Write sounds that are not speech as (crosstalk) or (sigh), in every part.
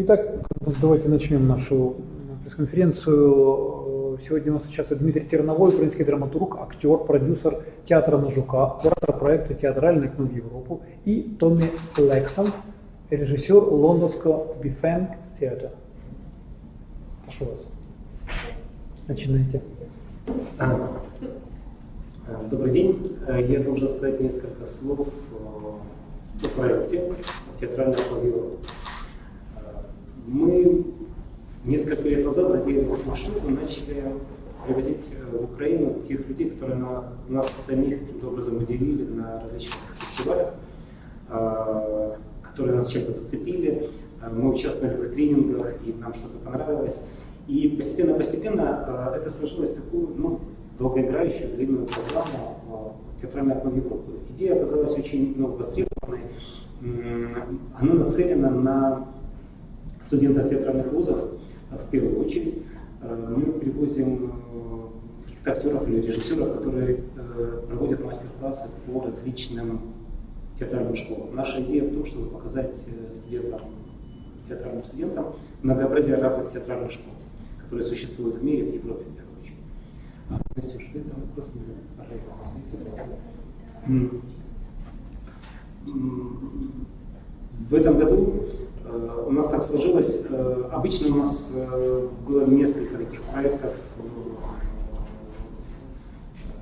Итак, давайте начнем нашу пресс-конференцию. Сегодня у нас участвует Дмитрий Терновой, украинский драматург, актер, продюсер театра на Жуках, куратор проекта «Театральное в Европу» и Томми Лексон, режиссер лондонского Бифенг театра. Прошу вас. Начинайте. А, добрый день. Я должен сказать несколько слов о проекте «Театральное в Европу». Мы несколько лет назад затеяли эту штуку, начали привозить в Украину тех людей, которые на, нас самих каким-то образом удивили на различных фестивалях, а, которые нас чем-то зацепили. Мы участвовали в тренингах, и нам что-то понравилось. И постепенно-постепенно это сложилось в такую ну, долгоиграющую длинную программу «Театральное окно Европы». Идея оказалась очень ну, востребованной. Она нацелена на студентов театральных вузов, а, в первую очередь, а, мы привозим э, каких-то актеров или режиссеров, которые э, проводят мастер-классы по различным театральным школам. Наша идея в том, чтобы показать э, студентам, театральным студентам многообразие разных театральных школ, которые существуют в мире, в Европе в первую очередь. А, Настюш, ты в этом году Э, у нас так сложилось, э, обычно у нас э, было несколько таких проектов,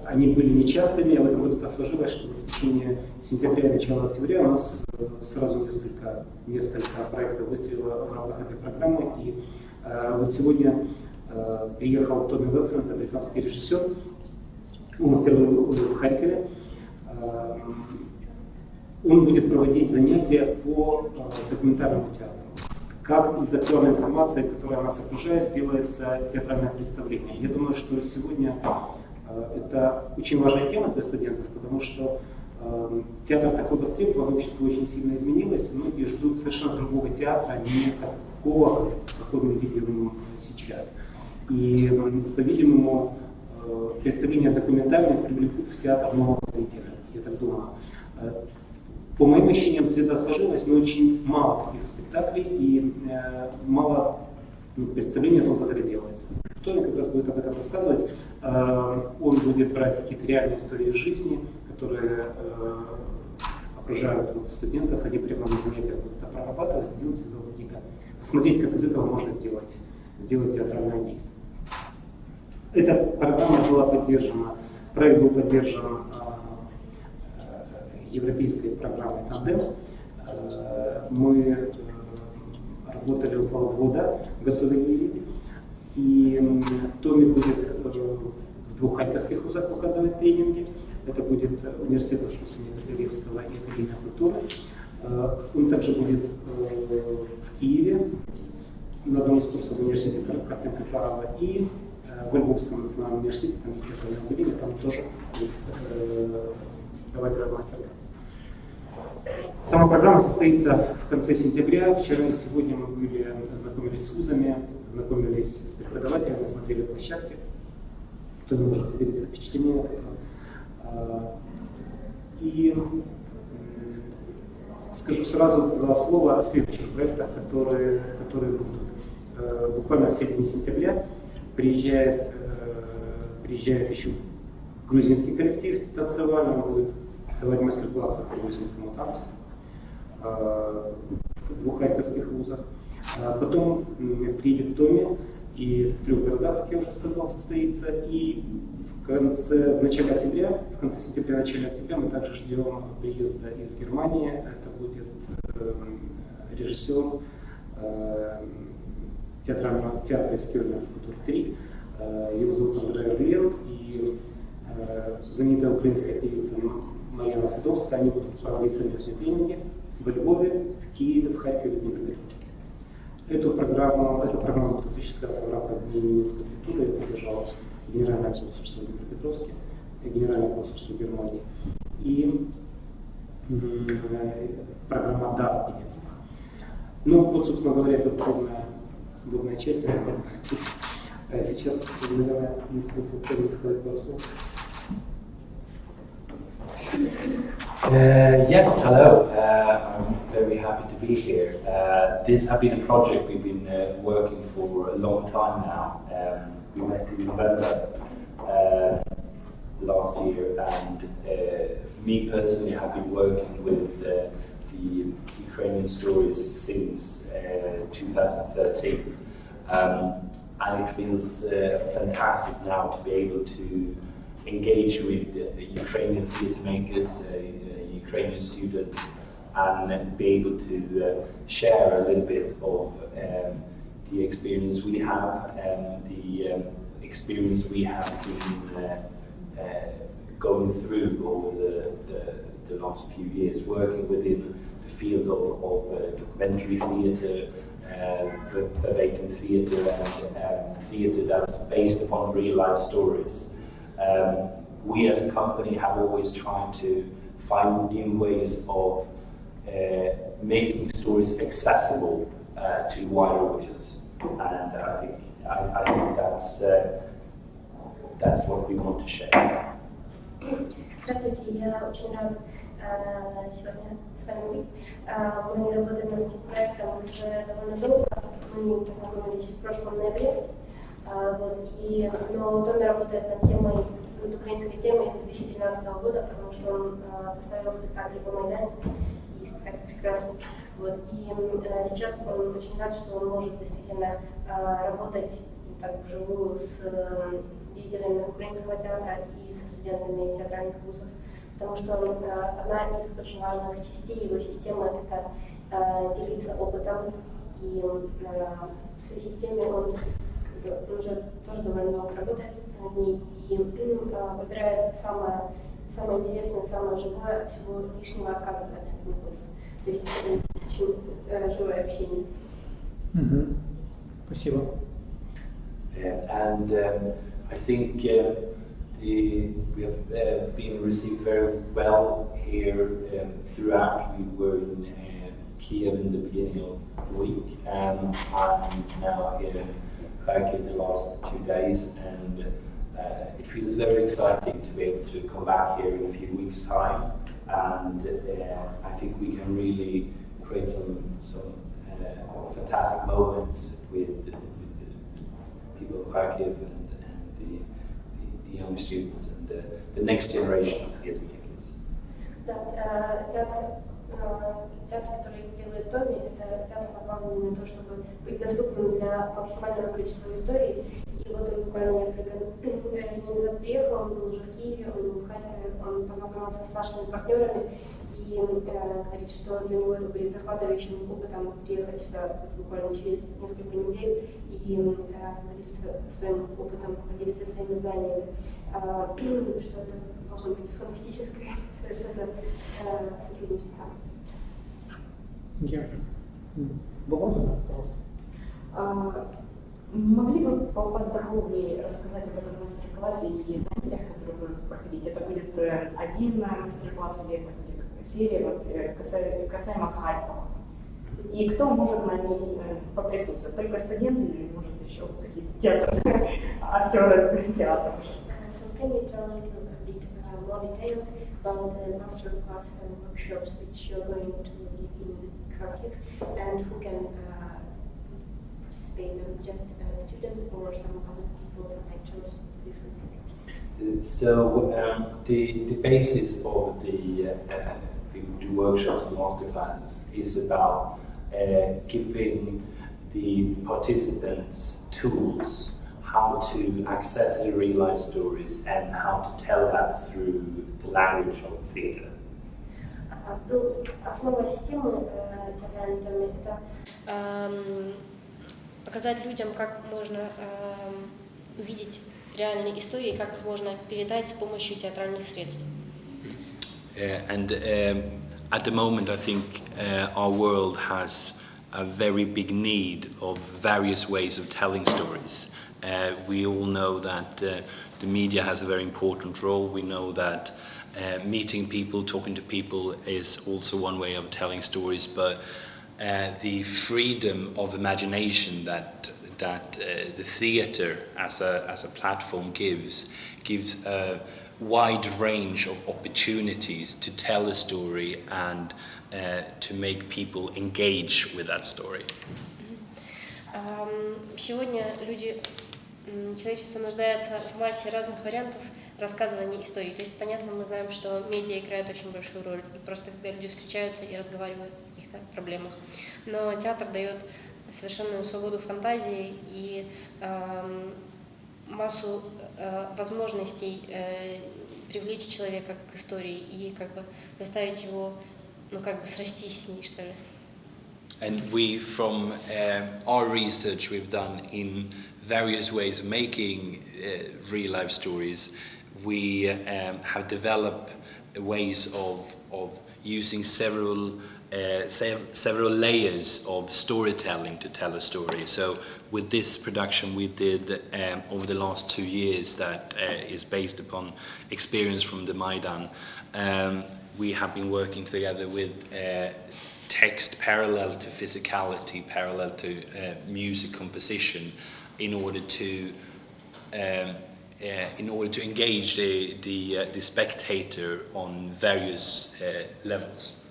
они были нечастыми, а в этом году так сложилось, что в течение сентября и начала октября у нас сразу несколько, несколько проектов выстрелило в рамках этой программы. И вот сегодня приехал Томми Лэксон, это британский режиссер, он впервые в Харькове. Он будет проводить занятия по э, документальному театру. Как из актуальной информации, которая нас окружает, делается театральное представление. Я думаю, что сегодня э, это очень важная тема для студентов, потому что э, театр такой востребован, общество очень сильно изменилось, многие ждут совершенно другого театра, не такого, какой мы видим сейчас. И, по-видимому, представления документальные привлекут в театр нового зрителя, я так думаю. По моим ощущениям, среда сложилась, но очень мало таких спектаклей и э, мало ну, представлений о том, как это делается. Тони как раз будет об этом рассказывать. Э, он будет брать какие-то реальные истории жизни, которые э, окружают вот, студентов, они прямо на занятиях будут это прорабатывать, делать из этого какие-то, посмотреть, как из этого можно сделать, сделать театральное действие. Эта программа была поддержана, проект был поддержан европейской программой «Тандем». Э, мы э, работали около года, готовили ее. И Томи будет э, в двух харьковских вузах показывать тренинги. Это будет университет искусства Левского и Академия культуры. Он также будет в Киеве на одном из курсов университета Карпенко Фарава и в Львовском национальном университете, там есть Академия, там тоже будет давать этот мастер-класс. Сама программа состоится в конце сентября. Вчера и сегодня мы были, знакомились с вузами, знакомились с преподавателями, смотрели площадки. Кто не может поделиться впечатлениями от этого. А, и скажу сразу два слова о следующих проектах, которые, которые будут. Э, буквально в середине сентября приезжает, э, приезжает еще грузинский коллектив танцевальный, будет давать мастер-классы по грузинскому танцу э, в двух харьковских вузах. А потом приедет Томи, и в трех городах, как я уже сказал, состоится. И в, конце, в начале октября, в конце сентября, начале октября мы также ждем приезда из Германии. Это будет э, режиссер э, театрального театра из Кёльна «Футур 3». Э, его зовут Андрей Орлен, и знаменитая украинская певица Марьяна Садовская, они будут проводить совместные тренинги в Львове, в Киеве, в Харькове, в Днепропетровске. Эту программу, эту программу будет осуществляться в рамках Дней немецкой культуры, это поддержало Генеральное консульство Днепропетровске, Генеральное консульство Германии и программа ДАР немецкая. Ну, вот, собственно говоря, это вводная, вводная часть. Сейчас, наверное, есть смысл сказать пару слов. Uh, yes, hello. Uh, I'm very happy to be here. Uh, this has been a project we've been uh, working for a long time now. Um, we met in November uh, last year, and uh, me personally have been working with the Ukrainian stories since 2013. Um, and it feels fantastic now to be able to engage with Ukrainian theatre makers, Ukrainian students and be able to uh, share a little bit of um, the experience we have and the um, experience we have been uh, uh, going through over the, the, the, last few years, working within the field of, of uh, documentary theatre, uh, verbatim theatre and um, theatre that's based upon real life stories. Um, we as a company have always tried to find new ways of uh, making stories accessible uh, to a wider audience. And I think, I, I think that's, uh, that's what we want to share. Здравствуйте, я очень рад сегодня с вами быть. Мы работаем над этим проектом уже довольно долго. Мы познакомились в прошлом ноябре. Вот, и, но Томми работает над темой над украинской темой с 2013 года, потому что он э, поставил спектакль по Майдане, и спектакль прекрасный. Вот. И э, сейчас он очень рад, что он может действительно э, работать так вживую с э, деятелями украинского театра и со студентами театральных вузов, потому что э, одна из очень важных частей его системы – это э, делиться опытом, и в своей системе он уже тоже довольно много работает над ней, и выбирает самое, самое интересное, самое живое, от всего лишнего отказывается. То есть это очень э, живое общение. Mm-hmm. Спасибо. Yeah, and um, I think uh, the, we have uh, been received very well here um, throughout. We were in uh, Kiev in the beginning of the week, and I'm now here in the last two days, and uh, it feels very exciting to be able to come back here in a few weeks' time, and uh, I think we can really create some some uh, fantastic moments with, with, the people of Kharkiv and, and the, the, young students and the, the next generation of theatre makers. Театр, который делает Томми, это театр направленный на то, чтобы быть доступным для максимального количества аудитории И вот он буквально несколько дней назад приехал, он был уже в Киеве, он был в Харькове, он познакомился с нашими партнерами и э, говорит, что для него это будет захватывающим опытом приехать сюда буквально через несколько недель и э, поделиться своим опытом, поделиться своими знаниями. Э, что это должно быть фантастическое (laughs) совершенно э, сотрудничество. Вопрос, пожалуйста. Могли бы поподробнее рассказать об этом мастер-классе и занятиях, которые будут проходить? Это будет э, один мастер-класс или это будет серия вот, касаемо, касаемо Харькова? И кто может на ней поприсутствовать? Только студенты или, может, еще какие-то театры, (laughs) актеры театра? So can you tell a little bit uh, more detail about the master class and workshops which you're going to give in Kharkiv? And who can uh, participate, not just uh, students or some other people, some actors, different So um, the, the basis of the, uh, the, the, workshops and masterclasses is about uh, giving the participants tools how to access the real life stories and how to tell that through the language of theatre. Ну, основа системы э, театральной это показать людям, как можно э, увидеть реальные истории, как их можно передать с помощью театральных средств. Uh, and um, at the moment, I think uh, our world has a very big need of various ways of telling stories. Uh, we all know that uh, the media has a very important role. We know that uh, meeting people, talking to people is also one way of telling stories, but uh, the freedom of imagination that that uh, the theatre as a as a platform gives gives a, wide range of opportunities to tell a story and to make people engage with that story. Сегодня люди, человечество нуждается в массе разных вариантов рассказывания историй. То есть, понятно, мы знаем, что медиа играет очень большую роль, и просто когда люди встречаются и разговаривают о каких-то проблемах. Но театр дает совершенную свободу фантазии и ам, массу э, возможностей э, привлечь человека к истории и как бы заставить его, ну как бы срастись с ней, что ли. And we, from um, our research we've done in various ways of making uh, real life stories, we um, have developed ways of, of using several, uh, sev- several layers of storytelling to tell a story. So, with this production we did um, over the last two years, that uh, is based upon experience from the Maidan, um, we have been working together with uh, text parallel to physicality, parallel to uh, music composition, in order to um, uh, in order to engage the the, uh, the spectator on various uh, levels.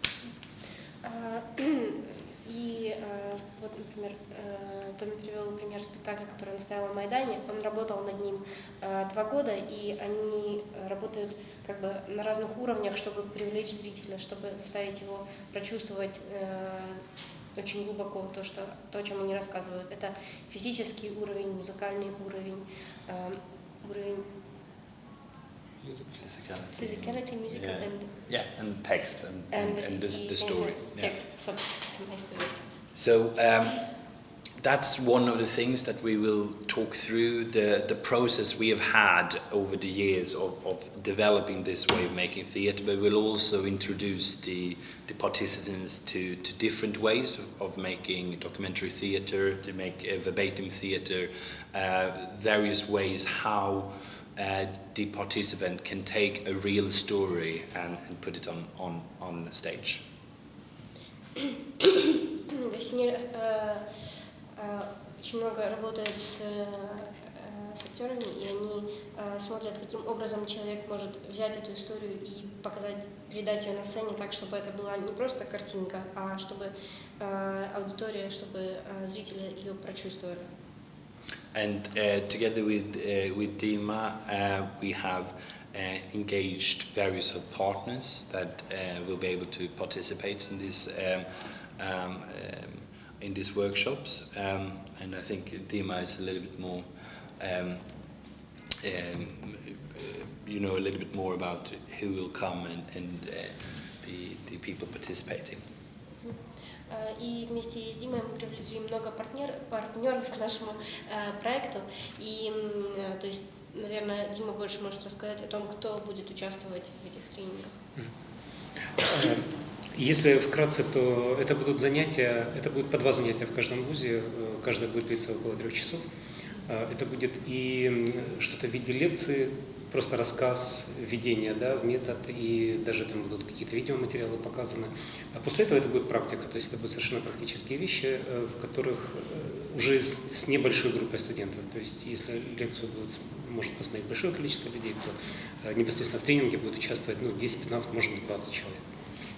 Спектакля, который он ставил на Майдане. Он работал над ним э, два года, и они работают как бы на разных уровнях, чтобы привлечь зрителя, чтобы заставить его прочувствовать э, очень глубоко то, что, то, о чем они рассказывают. Это физический уровень, музыкальный уровень, э, уровень physicality, musical, Yeah. and, Yeah, and text and, and, and, the, и, the конечно, story. Yeah. текст, собственно, история. So um, that's one of the things that we will talk through the, the process we have had over the years of, of developing this way of making theatre, but we'll also introduce the, the participants to, to different ways of, making documentary theatre, to make uh, verbatim theatre, uh, various ways how uh, the participant can take a real story and, and put it on, on, on stage. (coughs) Э, очень много работает с, э, с актерами, и они э, смотрят, каким образом человек может взять эту историю и показать, передать ее на сцене так, чтобы это была не просто картинка, а чтобы аудитория, чтобы зрители ее прочувствовали. And uh, together with, uh, with Dima, uh, we have uh, engaged various partners that uh, will be able to participate in this um, um, um, in these workshops. Um, and I think Dima is a little bit more, um, um, uh, you know, a little bit more about who will come and, and uh, the, the people participating. Э, И вместе с Димой мы привлекли много партнер, партнеров к нашему э, проекту. И, м, э, то есть, наверное, Дима больше может рассказать о том, кто будет участвовать в этих тренингах. Если вкратце, то это будут занятия, это будет по два занятия в каждом вузе, э, каждое будет длиться около трех часов. Э, Это будет и что-то в виде лекции, просто рассказ, введение да, в метод, и даже там будут какие-то видеоматериалы показаны. А после этого это будет практика, то есть это будут совершенно практические вещи, э, в которых уже с небольшой группой студентов. То есть если лекцию будет, может посмотреть большое количество людей, то непосредственно в тренинге будет участвовать ну, 10-15, может быть 20 человек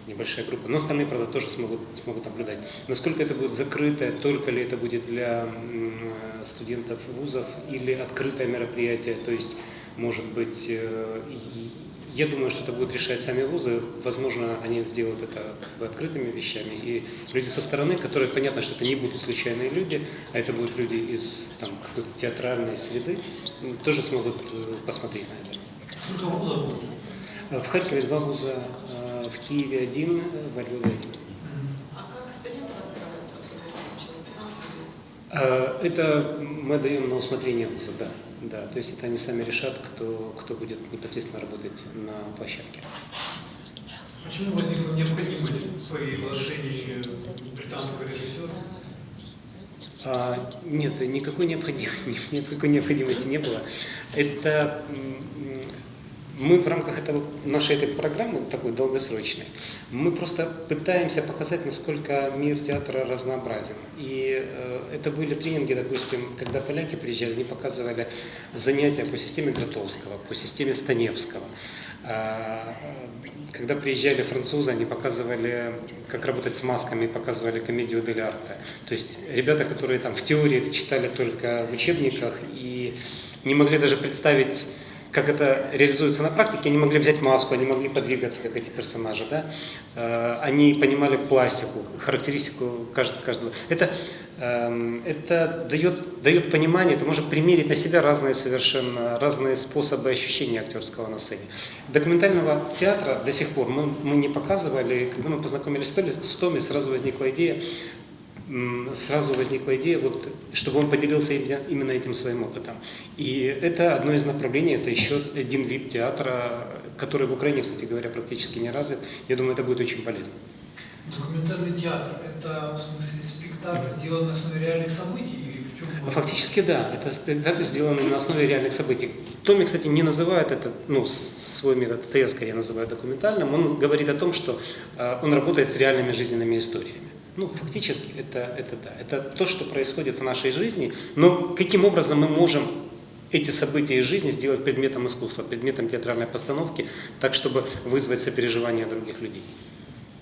небольшая группа. Но остальные, правда, тоже смогут, смогут наблюдать. Насколько это будет закрытое, только ли это будет для э, студентов вузов или открытое мероприятие, то есть, может быть, э, я думаю, что это будут решать сами вузы. Возможно, они сделают это как бы открытыми вещами. И люди со стороны, которые, понятно, что это не будут случайные люди, а это будут люди из там, какой-то театральной среды, тоже смогут э, посмотреть на это. Сколько вузов будет? Э, В Харькове два вуза, э, в Киеве один, во Львове один. А как студентов отправляют от человека? Э, Это мы даем на усмотрение вуза, да. Да, то есть это они сами решат, кто, кто будет непосредственно работать на площадке. Почему возникла необходимость приглашения британского режиссера? А, нет, никакой необходимости, (laughs) никакой необходимости не было. Это мы в рамках этого, нашей этой программы, такой долгосрочной, мы просто пытаемся показать, насколько мир театра разнообразен. И э, это были тренинги, допустим, когда поляки приезжали, они показывали занятия по системе Гзатовского, по системе Станевского. А, когда приезжали французы, они показывали, как работать с масками, показывали комедию Дель Арте. То есть ребята, которые там в теории читали только в учебниках и не могли даже представить как это реализуется на практике, они могли взять маску, они могли подвигаться, как эти персонажи, да? Э, они понимали пластику, характеристику каждого. Это, эм, это дает, дает понимание, это может примерить на себя разные совершенно, разные способы ощущения актерского на сцене. Документального театра до сих пор мы, мы не показывали, когда мы познакомились с Томи, сразу возникла идея сразу возникла идея, вот, чтобы он поделился именно этим своим опытом. И это одно из направлений, это еще один вид театра, который в Украине, кстати говоря, практически не развит. Я думаю, это будет очень полезно. Документальный театр – это, в смысле, спектакль, сделанный на основе реальных событий? Или в чем Фактически, да. Это спектакль, сделанный на основе реальных событий. Томми, кстати, не называет это, ну, свой метод, это я скорее называю документальным. Он говорит о том, что э, он работает с реальными жизненными историями. Ну, фактически, это, это да. Это то, что происходит в нашей жизни. Но каким образом мы можем эти события из жизни сделать предметом искусства, предметом театральной постановки, так, чтобы вызвать сопереживание других людей?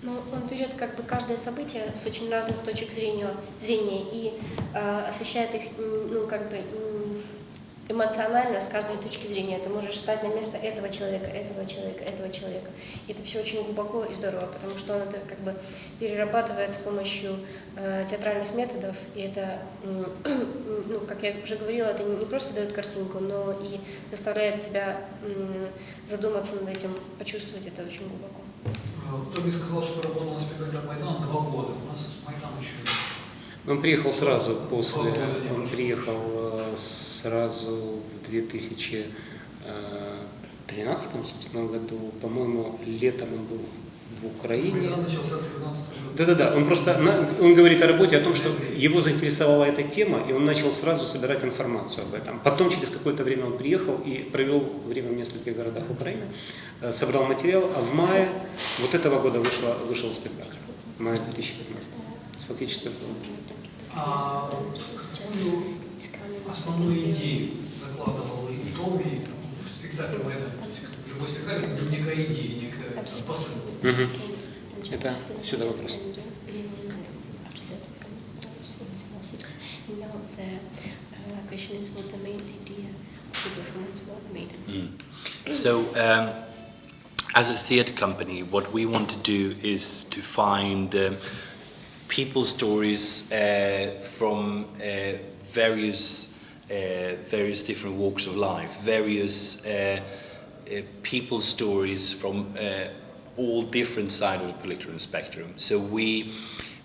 Ну, он берет как бы каждое событие с очень разных точек зрения, зрения и э, освещает их, ну, как бы эмоционально с каждой точки зрения. Ты можешь встать на место этого человека, этого человека, этого человека. И это все очень глубоко и здорово, потому что он это как бы перерабатывает с помощью э, театральных методов. И это, (clears throat) ну, как я уже говорила, это не просто дает картинку, но и заставляет тебя э, задуматься над этим, почувствовать это очень глубоко. Тоби сказал, что работал на спектакле Майдан два года. У нас Майдан еще он приехал сразу после, он приехал э, сразу в 2013 собственно, году, по-моему, летом он был в Украине. Да-да-да, он просто, он говорит о работе, о том, что его заинтересовала эта тема, и он начал сразу собирать информацию об этом. Потом, через какое-то время он приехал и провел время в нескольких городах Украины, э, собрал материал, а в мае вот этого года вышло, вышел спектакль, мая 2015. Фактически а какую основную идею закладывал и Томми в спектакле Майдан? Любой спектакль – это некая идея, некая посыл. Угу. Это сюда вопрос. So, um, as a theatre company, what we want to do is to find um, people stories uh, from uh, various uh, various different walks of life, various uh, uh, people stories from all different sides of the political spectrum. So we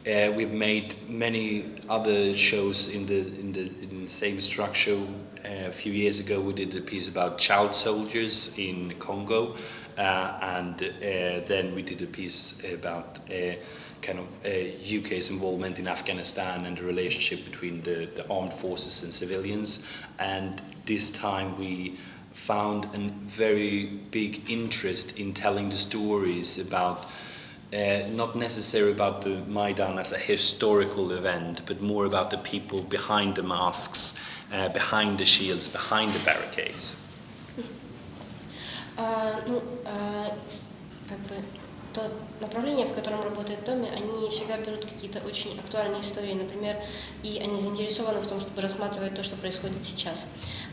we've made many other shows in the in the, in the same structure. A few years ago, we did a piece about child soldiers in Congo, and uh, then we did a piece about uh, kind of uh, UK's involvement in Afghanistan and the relationship between the, the armed forces and civilians. And this time we found a very big interest in telling the stories about uh, not necessarily about the Maidan as a historical event, but more about the people behind the masks, uh, behind the shields, behind the barricades. Uh, ну, как бы то направление, в котором работает Томми, они всегда берут какие-то очень актуальные истории, например, и они заинтересованы в том, чтобы рассматривать то, что происходит сейчас.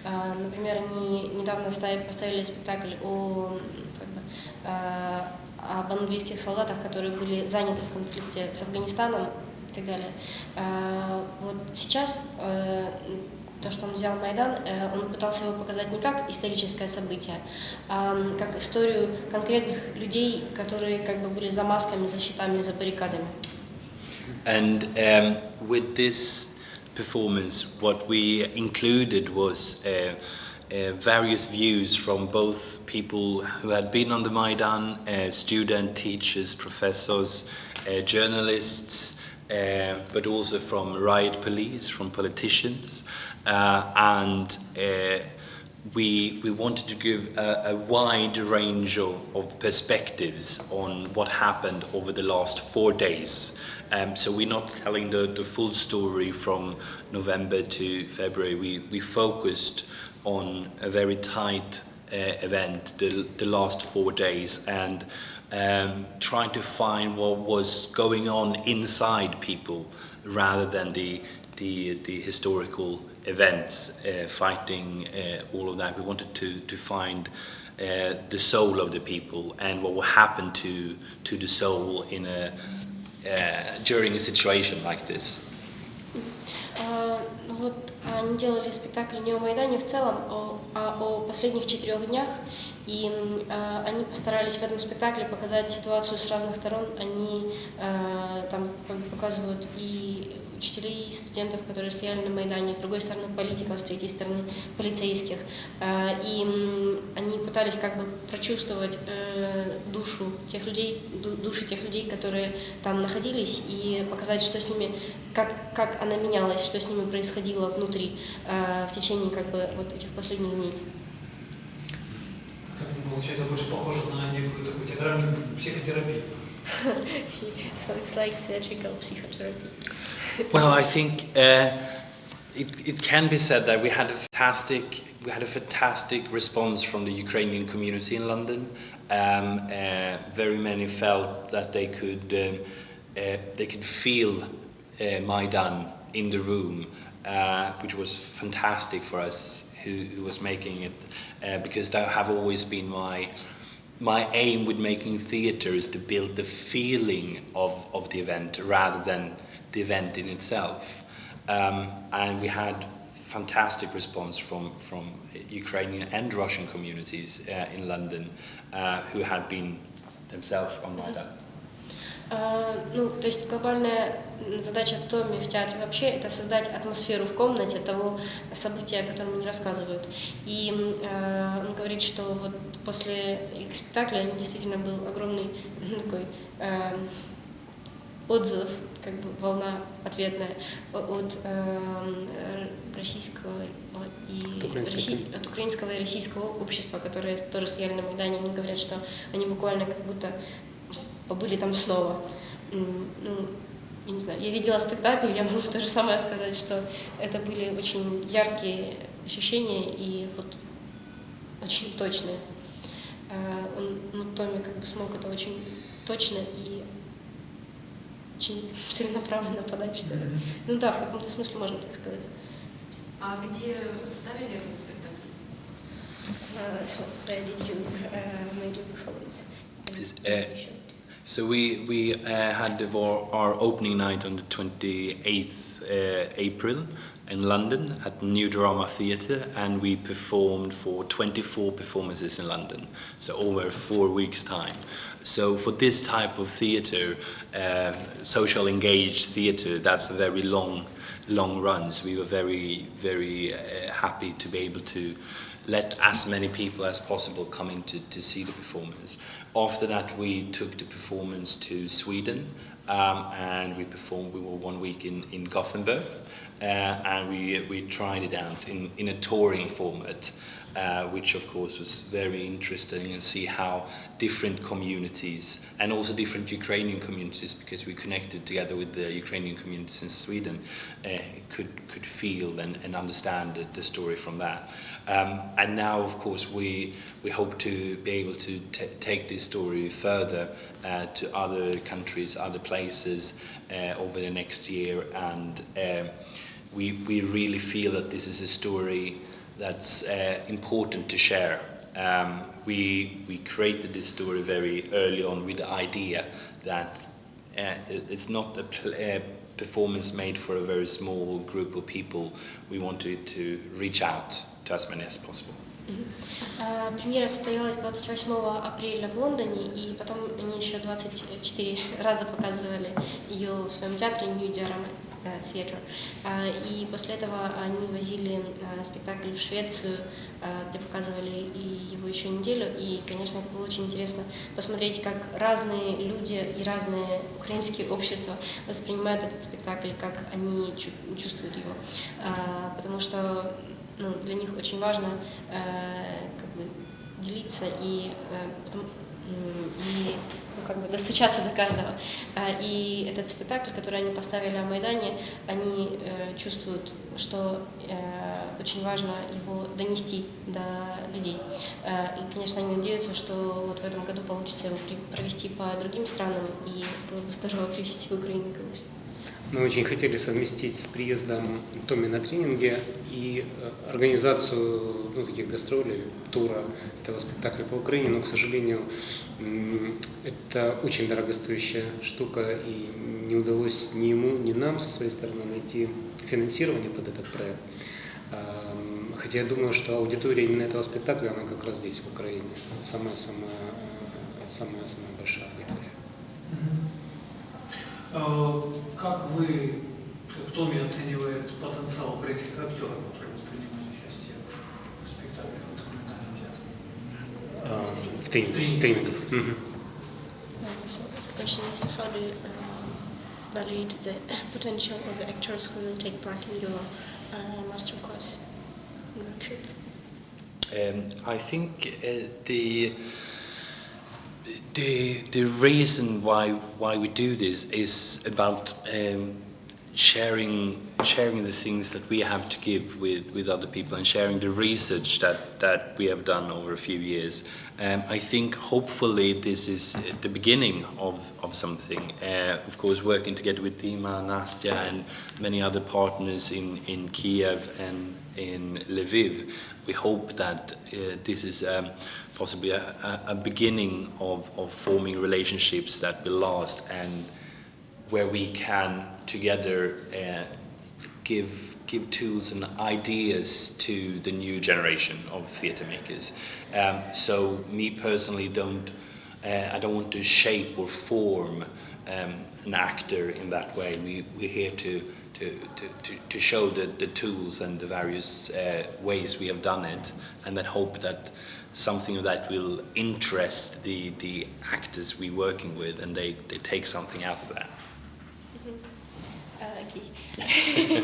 А, например, они недавно поставили спектакль о, как бы, а, об английских солдатах, которые были заняты в конфликте с Афганистаном и так далее. А, вот сейчас то, что он взял Майдан, э, он пытался его показать не как историческое событие, а как историю конкретных людей, которые как бы были за масками, за щитами, за баррикадами. And um, with this performance, what we included was uh, uh, various views from both people who had been on the Maidan, uh, students, teachers, professors, uh, journalists, uh, but also from riot police, from politicians. Uh, and uh, we, we wanted to give a, a wide range of, of perspectives on what happened over the last four days. Um, so we're not telling the, the full story from November to February. We, we focused on a very tight uh, event, the, the last four days, and um, trying to find what was going on inside people rather than the, the, the historical events, uh, fighting, uh, all of that. We wanted to, to find uh, the soul of the people and what will happen to, to the soul in a, uh, during a situation like this. Они делали спектакль не о Майдане в целом, а о последних четырех днях. И а, они постарались в этом спектакле показать ситуацию с разных сторон. Они а, там по- показывают и учителей, и студентов, которые стояли на Майдане, с другой стороны политиков, с третьей стороны полицейских. А, И они пытались как бы прочувствовать э, душу тех людей, ду- души тех людей, которые там находились, и показать, что с ними, как, как она менялась, что с ними происходило внутри э, в течение как бы вот этих последних дней. Получается больше похоже на некую такую театральную психотерапию. (laughs) so it's like theatrical psychotherapy. (laughs) Well, I think uh, it, it can be said that we had a fantastic we had a fantastic response from the Ukrainian community in London. Um, uh, very many felt that they could um, uh, they could feel uh, Maidan in the room, uh, which was fantastic for us who, who was making it, uh, because that have always been my my aim with making theatre is to build the feeling of, of the event rather than the event in itself. Um, and we had fantastic response from, from Ukrainian and Russian communities uh, in London uh, who had been themselves on Maidan. А, Ну, то есть глобальная задача Томми в театре вообще это создать атмосферу в комнате того события, о котором они рассказывают. И э, он говорит, что вот после их спектакля действительно был огромный (laughs) такой э, отзыв, как бы волна ответная от э, российского и От украинской Росси- от украинского и российского общества, которые тоже стояли на Майдане, они говорят, что они буквально как будто побыли там снова. Ну, я не знаю, я видела спектакль, я могу (laughs) то же самое сказать, что это были очень яркие ощущения и вот очень точные. А, Он, ну, Томми как бы смог это очень точно и очень (laughs) целенаправленно подать, что ли. Ну да, в каком-то смысле можно так сказать. А где ставили этот спектакль? Uh, so where did you uh, make your performance? Is, uh, So we, we uh, had our, our opening night on the 28th uh, April in London at New Drama Theatre and we performed for 24 performances in London, so over four weeks' time. So for this type of theatre, uh, social engaged theatre, that's a very long, long run. So We were very, very uh, happy to be able to let as many people as possible come in to, to see the performance. After that, we took the performance to Sweden um, and we performed, we were one week in, in Gothenburg uh, and we, we tried it out in, in a touring format. Uh, which of course was very interesting and see how different communities and also different Ukrainian communities because we connected together with the Ukrainian communities in Sweden uh, could could feel and, and understand the, the story from that. Um, and now of course we we hope to be able to take this story further uh, to other countries, other places uh, over the next year and um, we, we really feel that this is a story that's uh, important to share. Um, we, we created this story very early on with the idea that uh, it- it's not a, pl- a performance made for a very small group of people. We wanted to reach out to as many as possible. А, Премьера состоялась 28 апреля в Лондоне, и потом они еще 24 раза показывали ее в своем театре New Diorama э, Theatre. А, И после этого они возили а, спектакль в Швецию, а, где показывали и его еще неделю. И, конечно, это было очень интересно посмотреть, как разные люди и разные украинские общества воспринимают этот спектакль, как они чу- чувствуют его. А, Потому что ну, для них очень важно э, как бы делиться и, э, потом, и ну, как бы достучаться до каждого. А, И этот спектакль, который они поставили о Майдане, они э, чувствуют, что э, очень важно его донести до людей. Э, И, конечно, они надеются, что вот в этом году получится его провести по другим странам, и было бы здорово (laughs) привести в Украину, конечно. Мы очень хотели совместить с приездом Томми на тренинге и э, организацию ну, таких гастролей, тура этого спектакля по Украине, но, к сожалению, это очень дорогостоящая штука, и не удалось ни ему, ни нам со своей стороны найти финансирование под этот проект. Ам, Хотя я думаю, что аудитория именно этого спектакля, она как раз здесь, в Украине, самая-самая э, большая аудитория. Э, Как вы, как Томми оценивает потенциал украинских актеров, которые будут принимать участие в спектакле в документальном театре? Ам, В so the question is how do you um, evaluate the potential of the actors who will take part in your uh, masterclass. Workshop? Um, I think uh, the the the reason why why we do this is about um, sharing sharing the things that we have to give with, with other people and sharing the research that, that we have done over a few years. Um, I think hopefully this is the beginning of, of something. Uh, of course, working together with Dima, Nastya, and many other partners in, in Kiev and in Lviv, we hope that uh, this is um, possibly a, a, beginning of, of forming relationships that will last and where we can together uh, give give tools and ideas to the new generation of theatre makers. Um, so me personally don't uh, I don't want to shape or form um, an actor in that way. We we're here to to, to, to, show the, the tools and the various uh, ways we have done it and then hope that something of that will interest the, the actors we're working with and they, they take something out of that. Окей.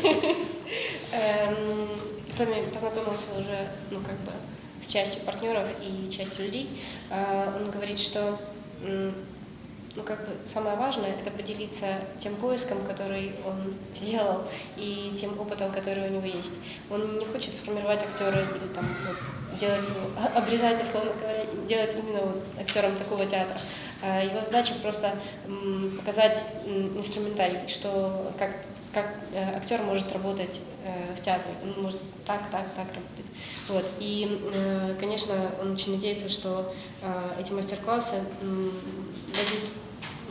Эм, (laughs) Томми познакомился уже, ну, как бы, с частью партнеров и частью людей. А, Он говорит, что, ну, как бы, самое важное – это поделиться тем поиском, который он (laughs) сделал, и тем опытом, который у него есть. Он не хочет формировать актера или там, ну, делать его, (laughs) обрезать, условно говоря, делать именно актером такого театра. А Его задача просто показать инструментарий, что как, как э, актер может работать э, в театре. Он может так, так, так работать. Вот. И, э, конечно, он очень надеется, что эти мастер-классы дадут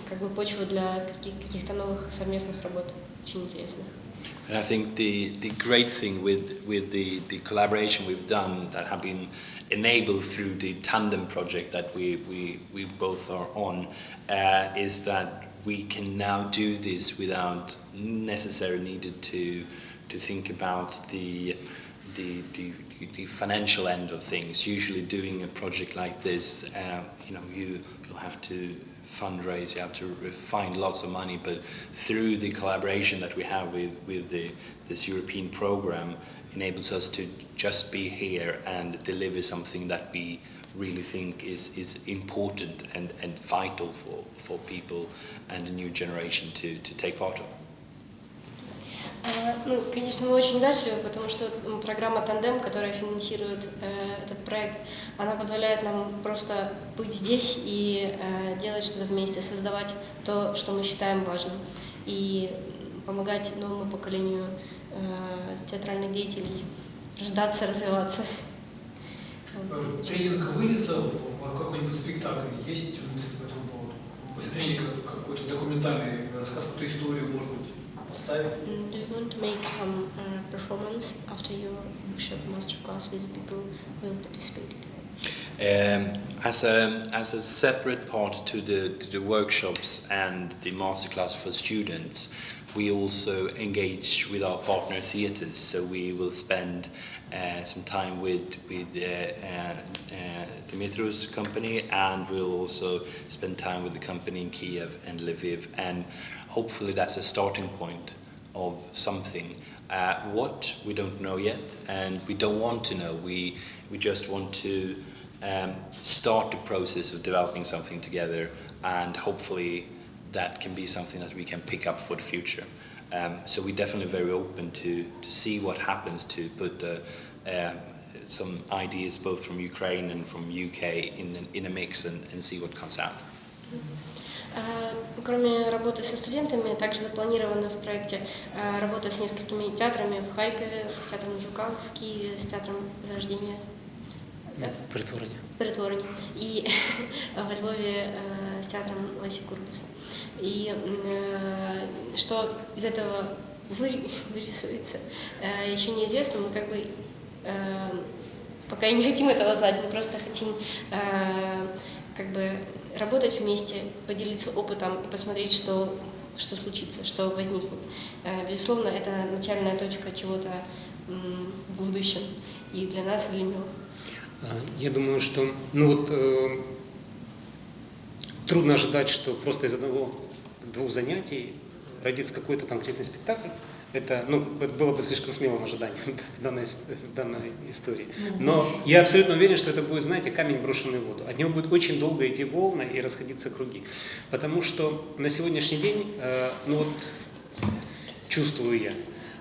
как бы почву для каких- каких-то новых совместных работ, очень интересных. And I think the, the great thing with, with the, the collaboration we've done that have been enabled through the tandem project that we, we, we both are on uh, is that we can now do this without necessarily needed to, to think about the, the, the, the financial end of things. Usually doing a project like this, uh, you know, you, you'll have to fundraise, you have to find lots of money, but through the collaboration that we have with, with the, this European program enables us to just be here and deliver something that we really think is, is important and, and vital for, for people and a new generation to, to take part of. А, Ну, конечно, мы очень удачливы, потому что м, программа «Тандем», которая финансирует э, этот проект, она позволяет нам просто быть здесь и э, делать что-то вместе, создавать то, что мы считаем важным, и м, помогать новому поколению э, театральных деятелей рождаться, развиваться. Э. Тренинг выльется в какой-нибудь спектакль? Есть мысль по этому поводу? После тренинга какой-то документальный рассказ, какую-то историю, может быть, поставить? Do you want to make some uh, performance after your workshop masterclass with people who participated? Um, as a as a separate part to the to the workshops and the masterclass for students, we also engage with our partner theatres. So we will spend uh, some time with with uh, uh, uh, company, and we'll also spend time with the company in Kiev and Lviv, and hopefully that's a starting point of something. Uh, what we don't know yet, and we don't want to know. We we just want to um, start the process of developing something together, and hopefully that can be something that we can pick up for the future. Um, so we're definitely very open to to see what happens to put the, um, some ideas both from Ukraine and from UK in in a mix and, and see what comes out. А, Кроме работы со студентами, также запланирована в проекте а, работа с несколькими театрами в Харькове, с театром Жуков, в Киеве, с театром Возрождения. Да? Притворення. Притворение. И (laughs) во Львове с театром Леси Курбас. И что из этого вы- вырисуется, еще неизвестно. Мы как бы пока и не хотим этого знать, мы просто хотим как бы работать вместе, поделиться опытом и посмотреть, что, что случится, что возникнет. Безусловно, это начальная точка чего-то в будущем и для нас, и для него. А, Я думаю, что ну вот, э, трудно ожидать, что просто из одного-двух занятий родится какой-то конкретный спектакль. Это, ну, это было бы слишком смелым ожиданием (laughs) в данной, в данной истории. Но я абсолютно уверен, что это будет, знаете, камень, брошенный в воду. От него будет очень долго идти волна и расходиться круги. Потому что на сегодняшний день, э, ну вот, чувствую я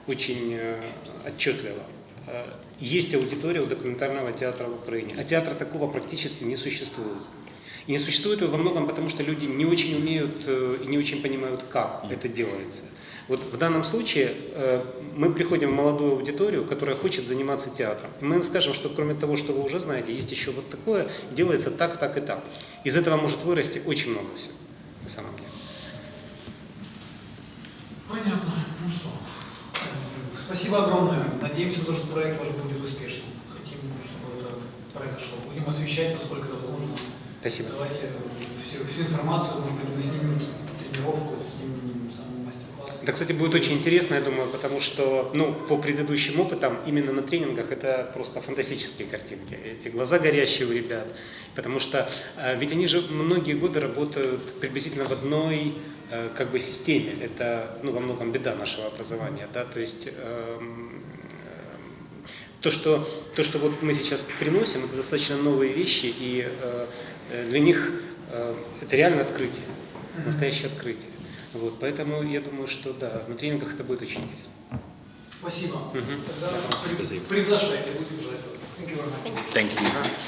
очень э, отчетливо. Э, Есть аудитория у документального театра в Украине, а театра такого практически не существует. И не существует его во многом потому, что люди не очень умеют э, и не очень понимают, как это делается. Вот в данном случае э, мы приходим в молодую аудиторию, которая хочет заниматься театром. И мы им скажем, что кроме того, что вы уже знаете, есть еще вот такое, делается так, так и так. Из этого может вырасти очень много всего, на самом деле. Понятно. Ну что, спасибо огромное. Надеемся, то, что проект ваш будет успешным. Хотим, чтобы это произошло. Будем освещать, насколько это возможно. Спасибо. Давайте всю, всю информацию, может быть, мы снимем тренировку, снимем сам мастер-класс. Это, кстати, будет очень интересно, я думаю, потому что, ну, по предыдущим опытам, именно на тренингах это просто фантастические картинки. Эти глаза горящие у ребят. Потому что э, ведь они же многие годы работают приблизительно в одной э, как бы системе. Это, ну, во многом беда нашего образования, да, то есть эм, эм, то, что, то, что вот мы сейчас приносим, это достаточно новые вещи, и э, э, для них э, это реально открытие, настоящее открытие. Вот, поэтому я думаю, что да, на тренингах это будет очень интересно. Спасибо. Мгм. Тогда Спасибо. приглашайте, будем ждать. Thank you. Thank you.